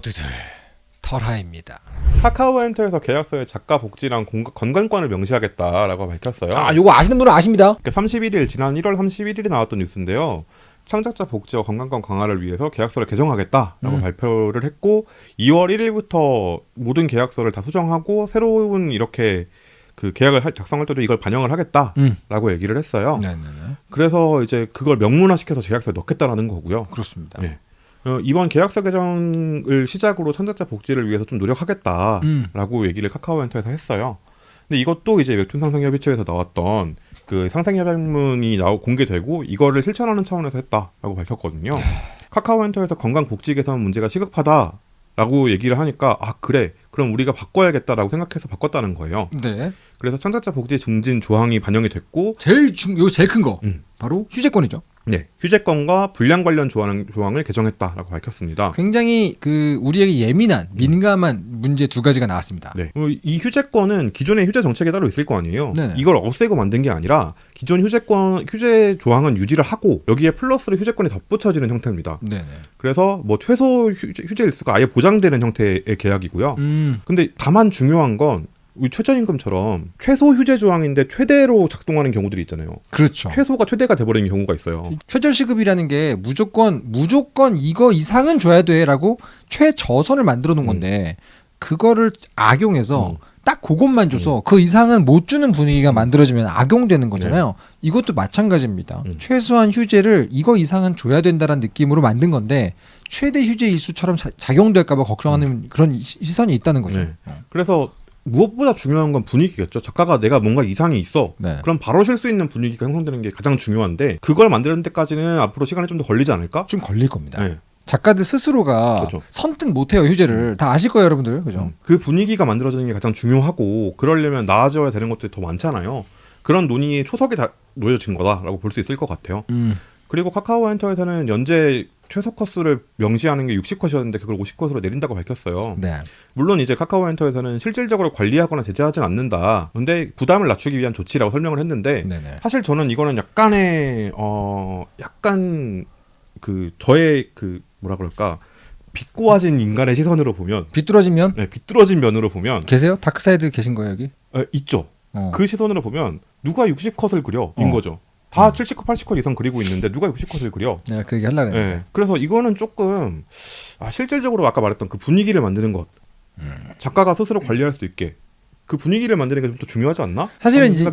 모두들 털하입니다. 카카오 엔터에서 계약서에 작가 복지랑 공- 건강권을 명시하겠다라고 밝혔어요. 아, 요거 아시는 분은 아십니다. 그러니까 31일 지난 1월 31일에 나왔던 뉴스인데요. 창작자 복지와 건강권 강화를 위해서 계약서를 개정하겠다라고 음. 발표를 했고 2월 1일부터 모든 계약서를 다 수정하고 새로운 이렇게 그 계약을 할- 작성할 때도 이걸 반영을 하겠다라고 음. 얘기를 했어요. 네네네. 그래서 이제 그걸 명문화시켜서 계약서에 넣겠다라는 거고요. 그렇습니다. 네. 어, 이번 계약서 개정을 시작으로 창작자 복지를 위해서 좀 노력하겠다라고 음. 얘기를 카카오 엔터에서 했어요. 근데 이것도 이제 웹툰 상생협의체에서 나왔던 그 상생협약문이 나오 공개되고 이거를 실천하는 차원에서 했다라고 밝혔거든요. 카카오 엔터에서 건강 복지 개선 문제가 시급하다라고 얘기를 하니까 아 그래 그럼 우리가 바꿔야겠다라고 생각해서 바꿨다는 거예요. 네. 그래서 창작자 복지 증진 조항이 반영이 됐고 제일 중, 요 제일 큰 거. 음. 바로 휴재권이죠. 네 휴재권과 불량 관련 조항, 조항을 개정했다라고 밝혔습니다. 굉장히 그 우리에게 예민한 민감한 문제 두 가지가 나왔습니다. 네. 어, 이 휴재권은 기존의 휴재 정책에 따로 있을 거 아니에요. 네네. 이걸 없애고 만든 게 아니라 기존 휴재권 휴재 조항은 유지를 하고 여기에 플러스로 휴재권이 덧붙여지는 형태입니다. 네네. 그래서 뭐 최소 휴재, 휴재 일수가 아예 보장되는 형태의 계약이고요. 음. 근데 다만 중요한 건 최저임금처럼 최소 휴재 조항인데 최대로 작동하는 경우들이 있잖아요. 그렇죠. 최소가 최대가 돼버리는 경우가 있어요. 최저시급이라는 게 무조건 무조건 이거 이상은 줘야 돼라고 최저선을 만들어 놓은 건데 그거를 악용해서 음. 딱 그것만 줘서 그 이상은 못 주는 분위기가 만들어지면 악용되는 거잖아요. 이것도 마찬가지입니다. 음. 최소한 휴재를 이거 이상은 줘야 된다라는 느낌으로 만든 건데 최대 휴재 일수처럼 자- 작용될까봐 걱정하는 그런 시- 시선이 있다는 거죠. 네. 그래서 무엇보다 중요한 건 분위기겠죠. 작가가 내가 뭔가 이상이 있어. 네. 그럼 바로 쉴 수 있는 분위기가 형성되는 게 가장 중요한데 그걸 만드는 데까지는 앞으로 시간이 좀 더 걸리지 않을까? 좀 걸릴 겁니다. 네. 작가들 스스로가 그렇죠. 선뜻 못해요 휴재를 다 아실 거예요 여러분들 그죠? 음. 그 분위기가 만들어지는 게 가장 중요하고 그러려면 나아져야 되는 것들이 더 많잖아요. 그런 논의의 초석이 다 놓여진 거다라고 볼 수 있을 것 같아요. 음. 그리고 카카오 엔터에서는 연재 최소 컷수를 명시하는 게 60컷이었는데 그걸 50컷으로 내린다고 밝혔어요. 네. 물론 이제 카카오 엔터에서는 실질적으로 관리하거나 제재하진 않는다. 근데 부담을 낮추기 위한 조치라고 설명을 했는데 네네. 사실 저는 이거는 약간의 어 약간 그 저의 그 뭐라 그럴까 비꼬아진 인간의 시선으로 보면 비뚤어지면 네, 비뚤어진 면으로 보면 계세요? dark side 계신 거예요 여기? 어, 있죠. 어. 그 시선으로 보면 누가 60컷을 그려 인 어. 거죠. 다 70컷, 80컷 이상 그리고 있는데 누가 60컷을 그려? 내가 그 얘기 하려고 예. 했는데 그래서 이거는 조금 아, 실질적으로 아까 말했던 그 분위기를 만드는 것 음. 작가가 스스로 관리할 수 있게 그 분위기를 만드는 게 좀 더 중요하지 않나? 사실은 이제.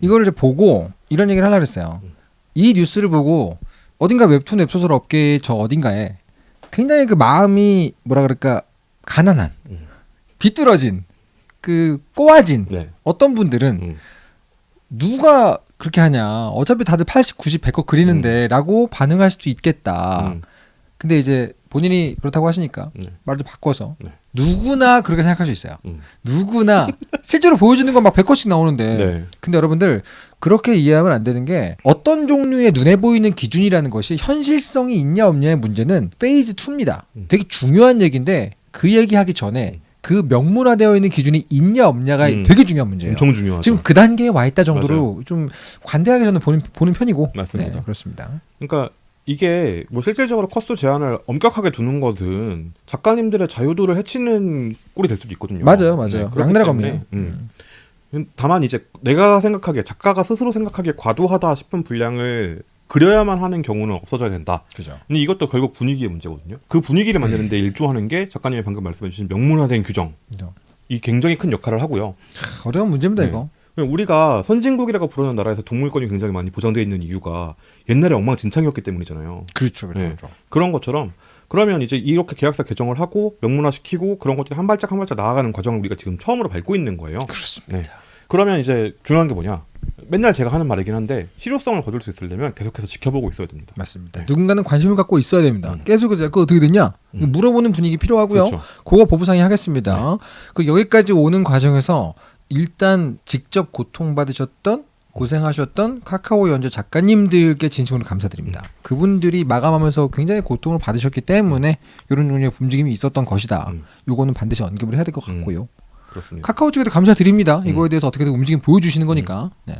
이거를 이제 보고 이런 얘기를 하려고 했어요 음. 이 뉴스를 보고 어딘가 웹툰 웹소설 업계의 저 어딘가에 굉장히 그 마음이 뭐라 그럴까 가난한 음. 비뚤어진 그 꼬아진 네. 어떤 분들은 음. 누가 그렇게 하냐 어차피 다들 80, 90, 100컷 그리는데 라고 반응할 수도 있겠다 음. 근데 이제 본인이 그렇다고 하시니까 네. 말을 좀 바꿔서 네. 누구나 그렇게 생각할 수 있어요. 음. 누구나 실제로 보여주는 건 막 100컷씩 나오는데 네. 근데 여러분들 그렇게 이해하면 안 되는 게 어떤 종류의 눈에 보이는 기준이라는 것이 현실성이 있냐 없냐의 문제는 phase 2입니다. 음. 되게 중요한 얘기인데 그 얘기하기 전에 그 명문화되어 있는 기준이 있냐 없냐가 음. 되게 중요한 문제예요. 엄청 중요하죠. 지금 그 단계에 와 있다 정도로 좀 관대하게 저는 보는, 보는 편이고 맞습니다. 네, 그렇습니다. 그러니까 이게 뭐 실질적으로 컷수 제한을 엄격하게 두는 것은 작가님들의 자유도를 해치는 꼴이 될 수도 있거든요. 맞아요, 맞아요. 그렇기 양날의 때문에, 검이에요. 음. 다만 이제 내가 생각하기에 작가가 스스로 생각하기에 과도하다 싶은 분량을 그려야만 하는 경우는 없어져야 된다. 그죠. 근데 이것도 결국 분위기의 문제거든요. 그 분위기를 만드는데 일조하는 게 작가님이 방금 말씀해주신 명문화된 규정. 그죠. 이 굉장히 큰 역할을 하고요. 하, 어려운 문제입니다 네. 이거. 우리가 선진국이라고 부르는 나라에서 동물권이 굉장히 많이 보장되어 있는 이유가 옛날에 엉망진창이었기 때문이잖아요. 그렇죠, 그렇죠. 네. 그렇죠. 그런 것처럼 그러면 이제 이렇게 계약서 개정을 하고 명문화시키고 그런 것들이 한 발짝 한 발짝 나아가는 과정을 우리가 지금 처음으로 밟고 있는 거예요. 그렇습니다. 네. 그러면 이제 중요한 게 뭐냐? 맨날 제가 하는 말이긴 한데 실효성을 거둘 수 있으려면 계속해서 지켜보고 있어야 됩니다. 맞습니다. 네. 누군가는 관심을 갖고 있어야 됩니다. 음. 계속 그거 어떻게 됐냐? 음. 물어보는 분위기 필요하고요. 그렇죠. 그거 보부상의 하겠습니다. 그 여기까지 오는 과정에서 일단 직접 고통받으셨던 고생하셨던 카카오 연재 작가님들께 진심으로 감사드립니다. 그분들이 마감하면서 굉장히 고통을 받으셨기 때문에 이런 종류의 움직임이 있었던 것이다. 음. 요거는 반드시 언급을 해야 될것 음. 같고요. 그렇습니다. 카카오 측에도 감사드립니다. 음. 이거에 대해서 어떻게든 움직임 보여주시는 거니까. 네.